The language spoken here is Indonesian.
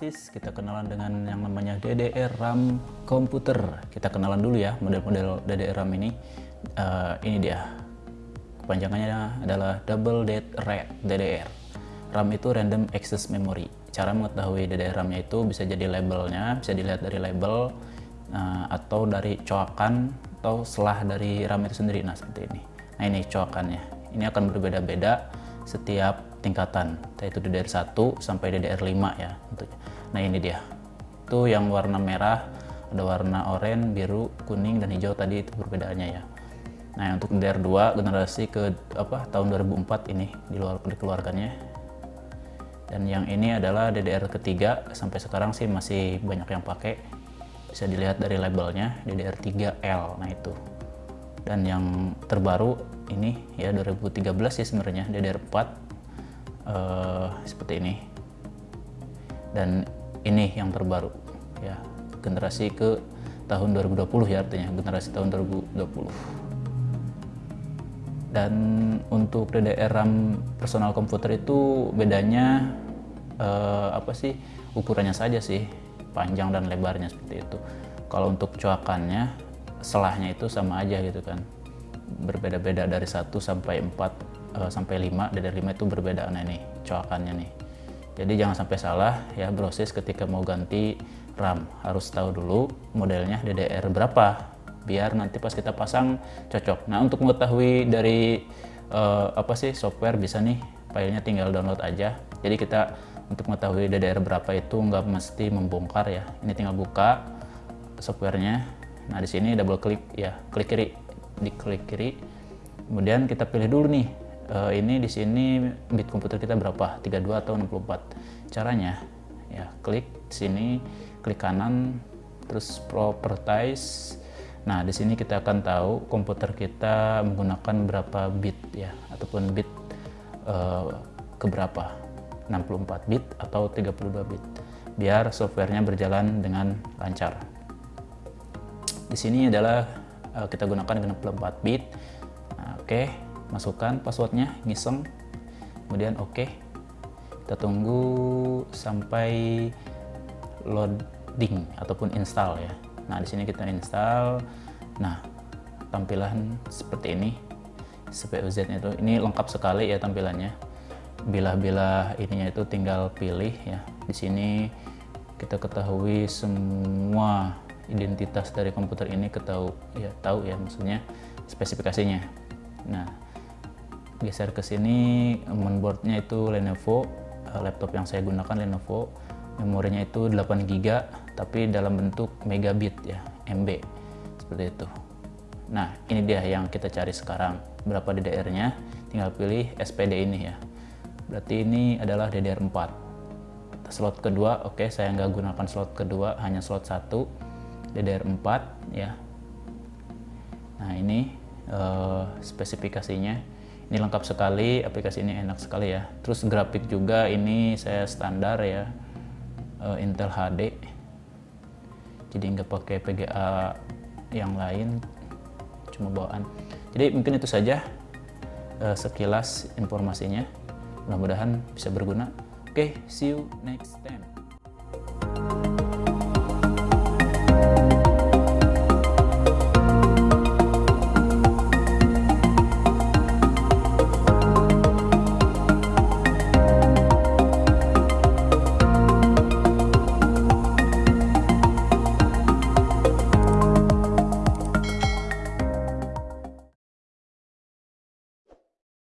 Francis, kita kenalan dengan yang namanya DDR RAM komputer. Kita kenalan dulu ya model-model DDR RAM ini. Uh, ini dia. Kepanjangannya adalah Double Dead Red DDR. RAM itu Random Access Memory. Cara mengetahui DDR RAM-nya itu bisa jadi labelnya, bisa dilihat dari label uh, atau dari coakan atau selah dari RAM itu sendiri. Nah seperti ini. Nah ini coakannya. Ini akan berbeda-beda setiap tingkatan yaitu DDR1 sampai DDR5 ya. Nah ini dia. Itu yang warna merah, ada warna oranye, biru, kuning dan hijau tadi itu perbedaannya ya. Nah, untuk DDR2 generasi ke apa tahun 2004 ini di luar dikeluarkannya. Dan yang ini adalah DDR ketiga sampai sekarang sih masih banyak yang pakai. Bisa dilihat dari labelnya DDR3L. Nah, itu. Dan yang terbaru ini ya 2013 sih sebenarnya DDR4 uh, seperti ini. Dan ini yang terbaru ya. Generasi ke tahun 2020 ya artinya. Generasi tahun 2020 dan untuk DDR RAM personal komputer itu bedanya uh, apa sih? Ukurannya saja sih panjang dan lebarnya seperti itu. Kalau untuk coakannya selahnya itu sama aja gitu kan berbeda-beda dari 1 sampai 4 uh, sampai 5 DDR 5 itu berbeda nah ini coakannya nih. Jadi jangan sampai salah ya proses ketika mau ganti RAM. Harus tahu dulu modelnya DDR berapa biar nanti pas kita pasang cocok. Nah untuk mengetahui dari uh, apa sih software bisa nih filenya tinggal download aja. Jadi kita untuk mengetahui DDR berapa itu nggak mesti membongkar ya. Ini tinggal buka softwarenya. Nah di sini double klik ya klik kiri di klik kiri. Kemudian kita pilih dulu nih uh, ini di sini bit komputer kita berapa? 32 atau 64 caranya ya klik sini klik kanan terus properties nah di sini kita akan tahu komputer kita menggunakan berapa bit ya ataupun bit uh, keberapa? 64 bit atau 32 bit? Biar softwarenya berjalan dengan lancar. Di sini adalah uh, kita gunakan dengan 64 bit. Nah, oke okay masukkan passwordnya ngiseng. Kemudian oke okay. kita tunggu sampai loading ataupun install ya. Nah di sini kita install. Nah tampilan seperti ini CPUZ itu. Ini lengkap sekali ya tampilannya. Bila-bila ininya itu tinggal pilih ya. Di sini kita ketahui semua identitas dari komputer ini ketahui ya tahu ya maksudnya spesifikasinya. Nah geser ke sini mainboardnya itu Lenovo eh, laptop yang saya gunakan Lenovo memorinya itu 8 GB tapi dalam bentuk megabit ya MB seperti itu. Nah ini dia yang kita cari sekarang berapa DDR nya tinggal pilih SPD ini ya. Berarti ini adalah DDR4 slot kedua oke okay, saya nggak gunakan slot kedua hanya slot satu DDR4 ya. Nah ini uh, spesifikasinya. Ini lengkap sekali aplikasi ini enak sekali ya. Terus grafik juga ini saya standar ya. Uh, Intel HD jadi nggak pakai PGA yang lain cuma bawaan. Jadi mungkin itu saja uh, sekilas informasinya. Mudah-mudahan bisa berguna. Oke okay, see you next time